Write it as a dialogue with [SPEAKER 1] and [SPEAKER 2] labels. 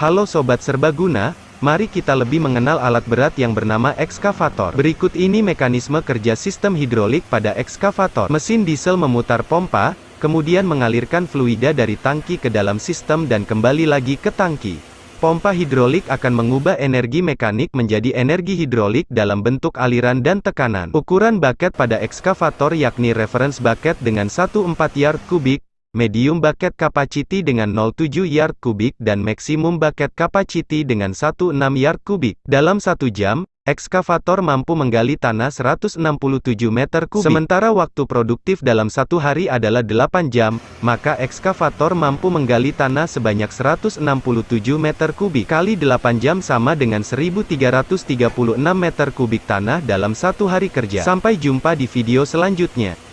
[SPEAKER 1] Halo Sobat Serbaguna, mari kita lebih mengenal alat berat yang bernama ekskavator. Berikut ini mekanisme kerja sistem hidrolik pada ekskavator. Mesin diesel memutar pompa, kemudian mengalirkan fluida dari tangki ke dalam sistem dan kembali lagi ke tangki. Pompa hidrolik akan mengubah energi mekanik menjadi energi hidrolik dalam bentuk aliran dan tekanan. Ukuran bucket pada ekskavator yakni reference bucket dengan 14 yard kubik, medium bucket capacity dengan 07 yard kubik dan maksimum bucket capacity dengan 16 yard kubik. Dalam satu jam, ekskavator mampu menggali tanah 167 meter kubik. Sementara waktu produktif dalam satu hari adalah 8 jam, maka ekskavator mampu menggali tanah sebanyak 167 meter kubik. Kali 8 jam sama dengan 1336 meter kubik tanah dalam satu hari kerja. Sampai jumpa di video selanjutnya.